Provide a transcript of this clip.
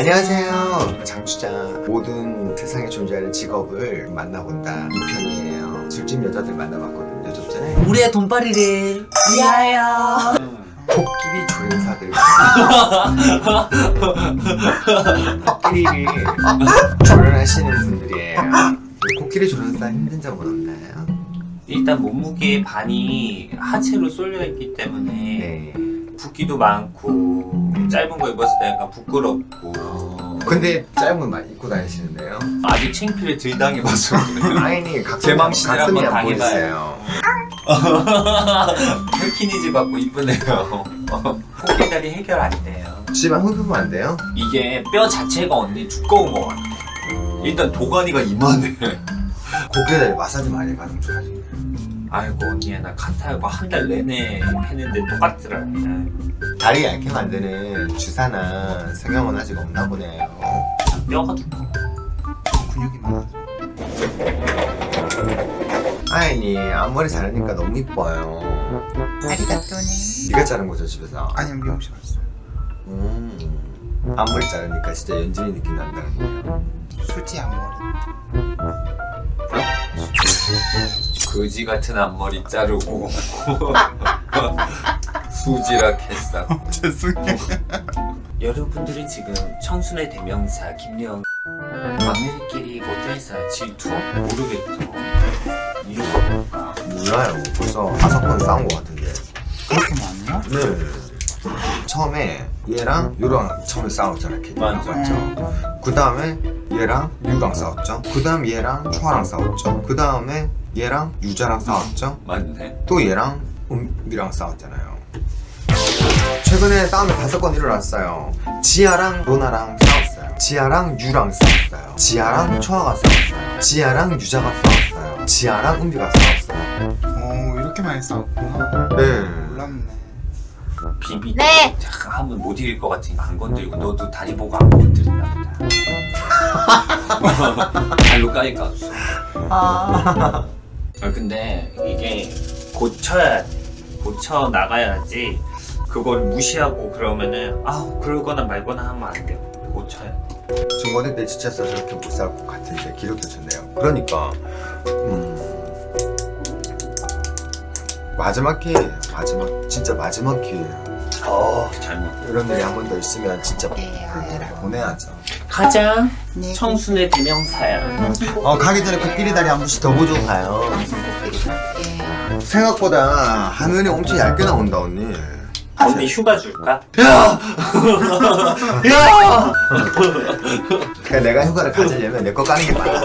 안녕하세요. 장추장. 모든 세상에 존재하는 직업을 만나본다. 2편이에요. 술집 여자들 만나봤거든요 좀 전에. 우리의 돈벌이를 위하여 코끼리 조련사들. 코끼리를 조련하시는 분들이에요. 코끼리 조련사 힘든 점은 없나요? 일단 몸무게의 반이 하체로 쏠려 있기 때문에 네 붓기도 많고 짧은 거 입었을 때 약간 부끄럽고. 근데 짧은 거 입고 다니시는데요? 아직 창피를 덜 당해봐서. 아이니 제 망신을 한번 안 당해봐요. 헬키니즈 받고 이쁘네요. 코끼리 다리 해결 안 돼요. 집안 흡입은 안 돼요? 이게 뼈 자체가 언니 두꺼운 거 같아 일단 도가니가 이만해. 코끼리 다리 마사지 많이 받으면 좋아지네 아이고 언니야 나 카타하고 한 달 내내 했는데 똑같더라 다리 얇게 만드는 주사나 성형은 아직 없나 보네요 뼈가 두꺼워 근육이 많아 아이니 앞머리 자르니까 너무 이뻐요. 아리가또네. 네가 자른 거죠 집에서? 아니 미용실 갔어요. 음, 앞머리 자르니까 진짜 연진이 느낌 난다는 거예요. 솔직히 앞머리 거지 같은 앞머리 자르고 수지락 했어 죄송해요 여러분들은 지금 청순의 대명사 김영 막내들끼리 모텔에서 질투? 모르겠어 이유가 뭘까? 몰라요 벌써 다섯 번 싸운 거 같은데 그렇게 많나? 네 처음에 얘랑 유랑 처음에 싸웠잖아 걔 맞아. 맞죠? 그 다음에 얘랑 유랑 싸웠죠 그 다음 얘랑 초아랑 싸웠죠 그 다음에 얘랑 유자랑 싸웠죠? 맞네. 또 얘랑 은비랑 싸웠잖아요. 최근에 싸움이 다섯 건 일어났어요. 지아랑 로나랑 싸웠어요. 지아랑 유랑 싸웠어요. 지아랑 초아가 싸웠어요. 지아랑 유자가 싸웠어요. 지아랑 은비가 싸웠어요. 오 이렇게 많이 싸웠구나. 네. 몰랐네. 비비 네. 잠깐 하면 못 이길 것 같으니까 안 건드리고 너도 다리 보고 안 건드리나 보다 발로 까니까. 아. 아 근데 이게 고쳐야 돼. 고쳐 나가야지 그걸 무시하고 그러면은 아 그러거나 말거나 하면 안 돼요 고쳐야 돼. 중고등 때 지쳐서 저렇게 못 살 것 같은데 기록도 좋네요. 그러니까 음 마지막 기회예요 마지막 진짜 마지막 기회예요 어, 잘못. 이런 일이 한 번 더 있으면 진짜 네, 알아요. 보내야죠 가자. 네. 청순의 대명사야 어 가기 전에 코끼리 다리 한 번씩 더 보고 가요. 갈게요. 생각보다 화면이 엄청 얇게 나온다 언니. 언니 휴가 줄까? 그러니까 내가 휴가를 가지려면 내 거 까는 게 많아